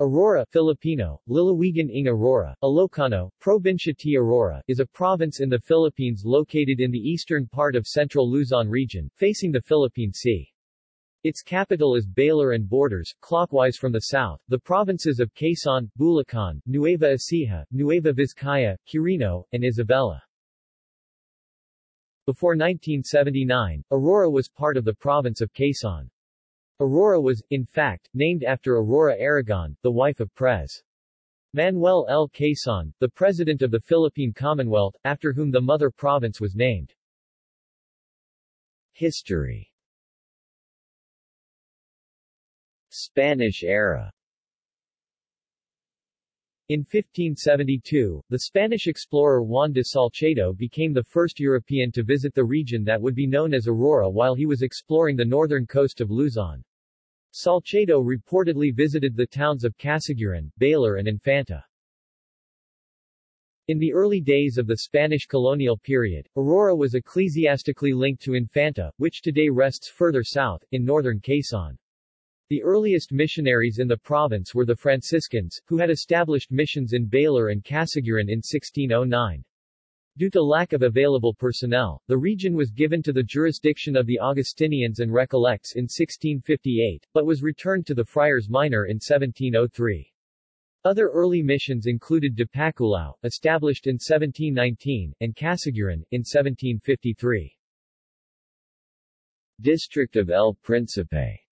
Aurora Filipino, Lalawigan ng Aurora, Ilocano, Provincia T. Aurora, is a province in the Philippines located in the eastern part of central Luzon region, facing the Philippine Sea. Its capital is Baler and borders, clockwise from the south, the provinces of Quezon, Bulacan, Nueva Ecija, Nueva Vizcaya, Quirino, and Isabela. Before 1979, Aurora was part of the province of Quezon. Aurora was, in fact, named after Aurora Aragon, the wife of Pres. Manuel L. Quezon, the President of the Philippine Commonwealth, after whom the mother province was named. History Spanish era in 1572, the Spanish explorer Juan de Salcedo became the first European to visit the region that would be known as Aurora while he was exploring the northern coast of Luzon. Salcedo reportedly visited the towns of Casiguran, Baler and Infanta. In the early days of the Spanish colonial period, Aurora was ecclesiastically linked to Infanta, which today rests further south, in northern Quezon. The earliest missionaries in the province were the Franciscans, who had established missions in Baler and Casiguran in 1609. Due to lack of available personnel, the region was given to the jurisdiction of the Augustinians and Recollects in 1658, but was returned to the Friars Minor in 1703. Other early missions included Dipaculao, established in 1719, and Casiguran, in 1753. District of El Principe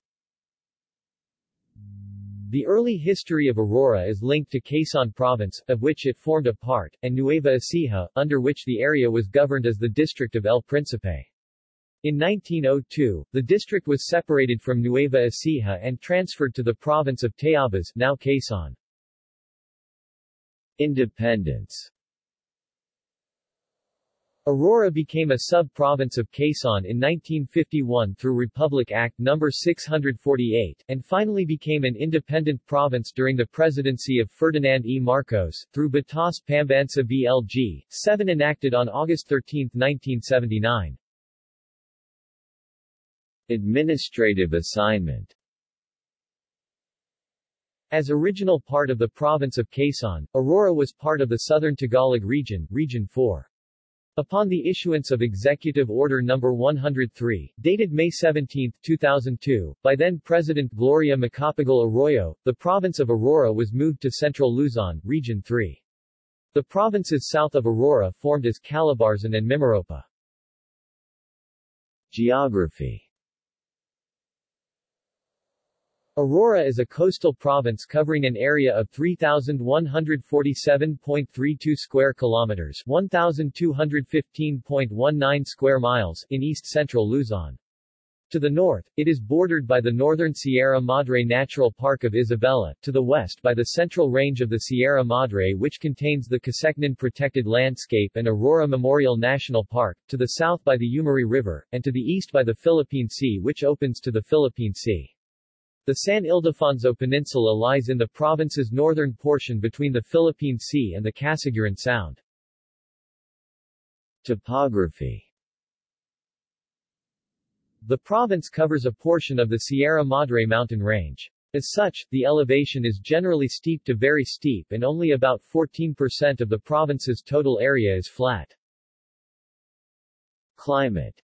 the early history of Aurora is linked to Quezon Province, of which it formed a part, and Nueva Ecija, under which the area was governed as the district of El Principe. In 1902, the district was separated from Nueva Ecija and transferred to the province of Tayabas, now Quezon. Independence Aurora became a sub-province of Quezon in 1951 through Republic Act No. 648, and finally became an independent province during the presidency of Ferdinand E. Marcos, through Batas Pambansa BLG, 7 enacted on August 13, 1979. Administrative assignment As original part of the province of Quezon, Aurora was part of the Southern Tagalog Region, Region 4. Upon the issuance of Executive Order No. 103, dated May 17, 2002, by then-President Gloria Macapagal Arroyo, the province of Aurora was moved to Central Luzon, Region 3. The provinces south of Aurora formed as Calabarzon and Mimaropa. Geography Aurora is a coastal province covering an area of 3147.32 square kilometers, 1215.19 square miles in east-central Luzon. To the north, it is bordered by the northern Sierra Madre Natural Park of Isabela, to the west by the central range of the Sierra Madre which contains the Casecnan Protected Landscape and Aurora Memorial National Park, to the south by the Umiray River, and to the east by the Philippine Sea which opens to the Philippine Sea. The San Ildefonso Peninsula lies in the province's northern portion between the Philippine Sea and the Casiguran Sound. Topography The province covers a portion of the Sierra Madre mountain range. As such, the elevation is generally steep to very steep and only about 14% of the province's total area is flat. Climate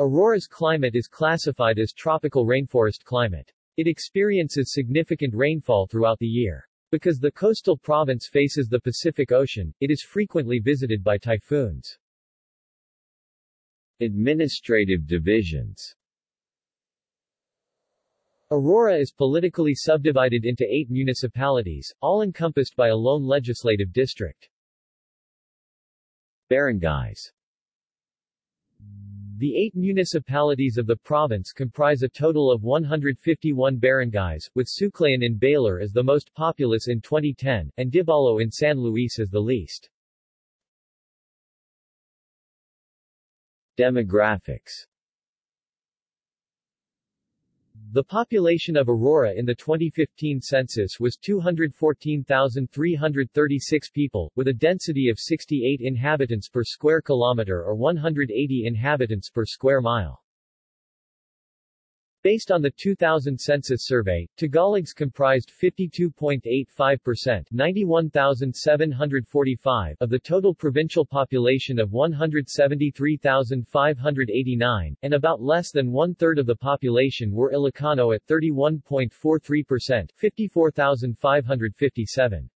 Aurora's climate is classified as tropical rainforest climate. It experiences significant rainfall throughout the year. Because the coastal province faces the Pacific Ocean, it is frequently visited by typhoons. Administrative divisions Aurora is politically subdivided into eight municipalities, all encompassed by a lone legislative district. Barangays the eight municipalities of the province comprise a total of 151 barangays, with Suclayan in Baler as the most populous in 2010, and Dibalo in San Luis as the least. Demographics the population of Aurora in the 2015 census was 214,336 people, with a density of 68 inhabitants per square kilometer or 180 inhabitants per square mile. Based on the 2000 census survey, Tagalogs comprised 52.85% 91,745 of the total provincial population of 173,589, and about less than one-third of the population were Ilocano at 31.43% 54,557.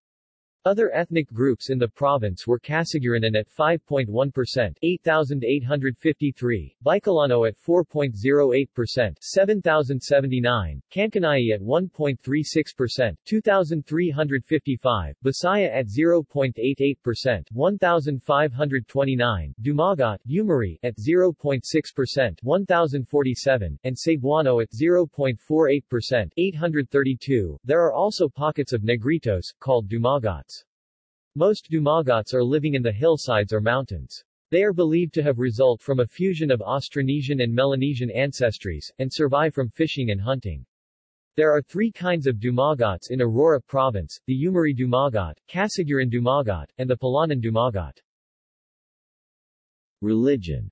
Other ethnic groups in the province were Casiguaranan at 5.1% 8,853, Bicolano at 4.08% 7,079, Kankanai at 1.36% 2,355, Bisaya at 0.88% 1,529, Dumagat Umiray at 0.6% 1,047, and Cebuano at 0.48% 832. There are also pockets of Negritos, called Dumagats. Most Dumagats are living in the hillsides or mountains. They are believed to have result from a fusion of Austronesian and Melanesian ancestries, and survive from fishing and hunting. There are three kinds of Dumagats in Aurora Province, the Umiray Dumagat, Casiguran Dumagat, and the Palanan Dumagat. Religion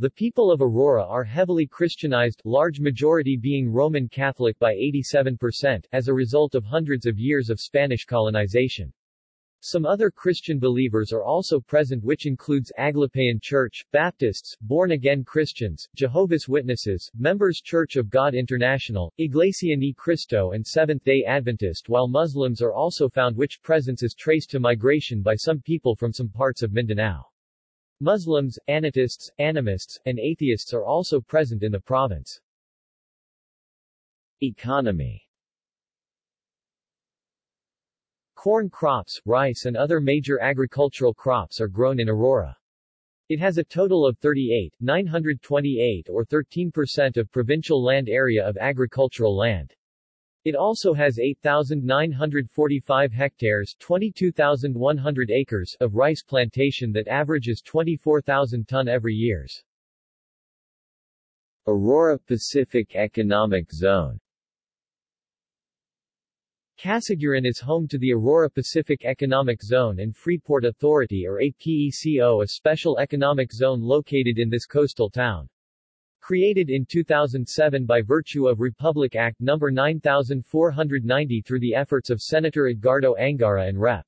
the people of Aurora are heavily Christianized, large majority being Roman Catholic by 87%, as a result of hundreds of years of Spanish colonization. Some other Christian believers are also present which includes Aglipayan Church, Baptists, Born-Again Christians, Jehovah's Witnesses, Members Church of God International, Iglesia Ni Cristo and Seventh-day Adventist while Muslims are also found which presence is traced to migration by some people from some parts of Mindanao. Muslims, Anitists, animists, and atheists are also present in the province. Economy Corn crops, rice and other major agricultural crops are grown in Aurora. It has a total of 38, 928 or 13% of provincial land area of agricultural land. It also has 8,945 hectares 22,100 acres of rice plantation that averages 24,000 ton every years. Aurora Pacific Economic Zone Casiguran is home to the Aurora Pacific Economic Zone and Freeport Authority or APECO a special economic zone located in this coastal town. Created in 2007 by virtue of Republic Act No. 9490 through the efforts of Senator Edgardo Angara and Rep.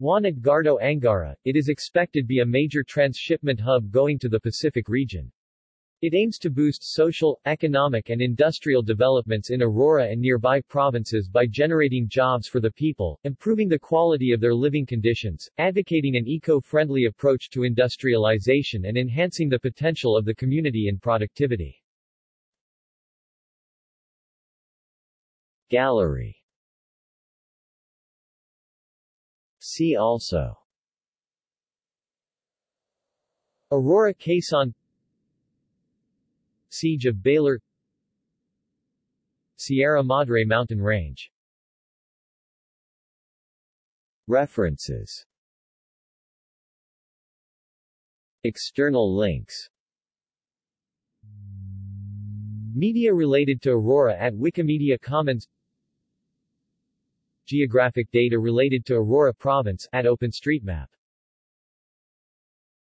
Juan Edgardo Angara, it is expected be a major transshipment hub going to the Pacific region. It aims to boost social, economic and industrial developments in Aurora and nearby provinces by generating jobs for the people, improving the quality of their living conditions, advocating an eco-friendly approach to industrialization and enhancing the potential of the community in productivity. Gallery. See also. Aurora Quezon Siege of Baler Sierra Madre mountain range. References. External links. Media related to Aurora at Wikimedia Commons. Geographic data related to Aurora Province at OpenStreetMap